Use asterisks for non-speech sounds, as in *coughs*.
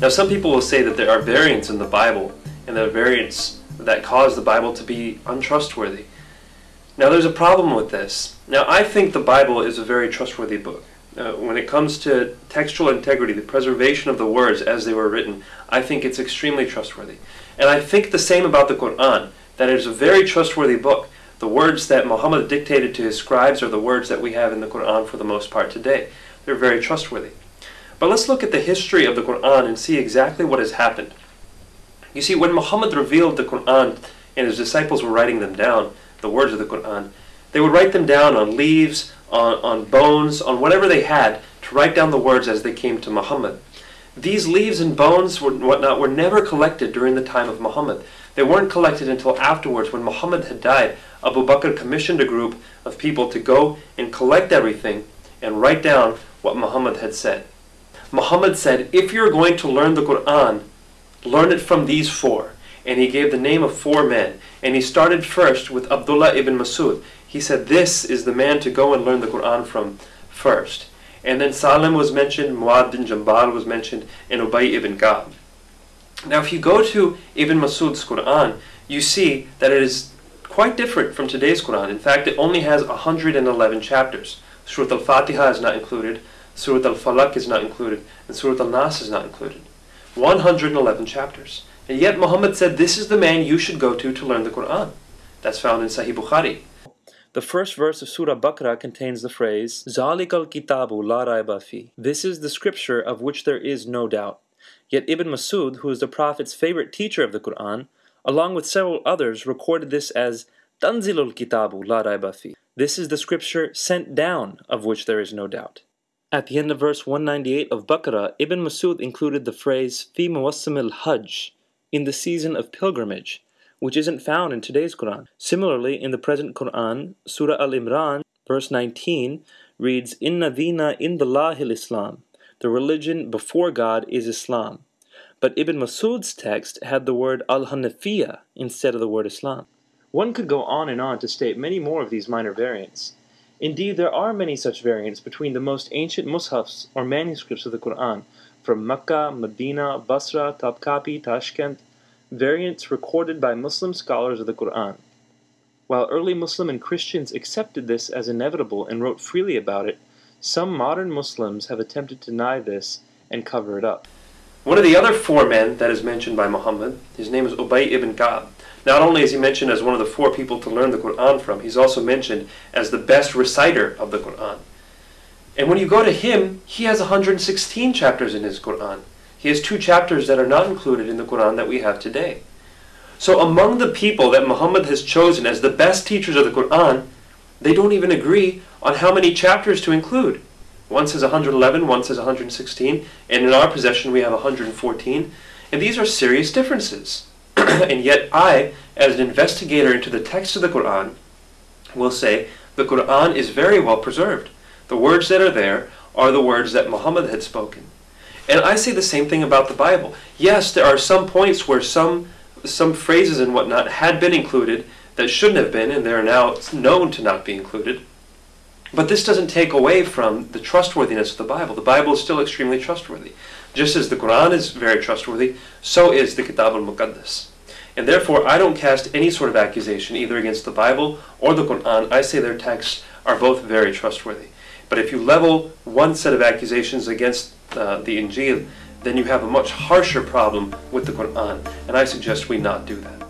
Now, some people will say that there are variants in the Bible, and there are variants that cause the Bible to be untrustworthy. Now, there's a problem with this. Now, I think the Bible is a very trustworthy book. Uh, when it comes to textual integrity, the preservation of the words as they were written, I think it's extremely trustworthy. And I think the same about the Quran, that it is a very trustworthy book. The words that Muhammad dictated to his scribes are the words that we have in the Quran for the most part today. They're very trustworthy. But let's look at the history of the Quran and see exactly what has happened. You see, when Muhammad revealed the Quran and his disciples were writing them down, the words of the Quran, they would write them down on leaves, on, on bones, on whatever they had to write down the words as they came to Muhammad. These leaves and bones and whatnot were never collected during the time of Muhammad. They weren't collected until afterwards when Muhammad had died. Abu Bakr commissioned a group of people to go and collect everything and write down what Muhammad had said. Muhammad said, if you're going to learn the Quran, learn it from these four. And he gave the name of four men. And he started first with Abdullah ibn Masud. He said, this is the man to go and learn the Quran from first. And then Salim was mentioned, Muad bin Jabal was mentioned, and Ubay ibn Ka'b. Now if you go to Ibn Masud's Quran, you see that it is quite different from today's Quran. In fact, it only has 111 chapters. Surah Al-Fatiha is not included, Surat al-Falaq is not included, and Surat al-Nas is not included. 111 chapters. And yet Muhammad said, this is the man you should go to to learn the Quran. That's found in Sahih Bukhari. The first verse of Surah Baqarah contains the phrase, Zalik al-Kitabu la raiba fi. This is the scripture of which there is no doubt. Yet Ibn Masud, who is the Prophet's favorite teacher of the Quran, along with several others, recorded this as Tanzilul Kitabu la raiba fi. This is the scripture sent down of which there is no doubt. At the end of verse 198 of Baqarah, Ibn Masud included the phrase fi muwassim al-hajj, in the season of pilgrimage, which isn't found in today's Quran. Similarly, in the present Quran, Surah Al-Imran, verse 19, reads, Inna dina indallahil Islam. The religion before God is Islam. But Ibn Masud's text had the word Al-Hanafiya instead of the word Islam. One could go on and on to state many more of these minor variants. Indeed, there are many such variants between the most ancient mushafs or manuscripts of the Quran, from Mecca, Medina, Basra, Topkapi, Tashkent, variants recorded by Muslim scholars of the Quran. While early Muslim and Christians accepted this as inevitable and wrote freely about it, some modern Muslims have attempted to deny this and cover it up. One of the other four men that is mentioned by Muhammad, his name is Ubay ibn Ka'b. Not only is he mentioned as one of the four people to learn the Quran from, he's also mentioned as the best reciter of the Quran. And when you go to him, he has 116 chapters in his Quran. He has two chapters that are not included in the Quran that we have today. So among the people that Muhammad has chosen as the best teachers of the Quran, they don't even agree on how many chapters to include. One says 111, one says 116, and in our possession we have 114. And these are serious differences. *coughs* and yet I, as an investigator into the text of the Quran, will say the Quran is very well preserved. The words that are there are the words that Muhammad had spoken. And I say the same thing about the Bible. Yes, there are some points where some some phrases and whatnot had been included that shouldn't have been, and they're now known to not be included. But this doesn't take away from the trustworthiness of the Bible. The Bible is still extremely trustworthy. Just as the Quran is very trustworthy, so is the Kitab al-Muqaddas. And therefore, I don't cast any sort of accusation either against the Bible or the Quran. I say their texts are both very trustworthy. But if you level one set of accusations against uh, the Injil, then you have a much harsher problem with the Quran. And I suggest we not do that.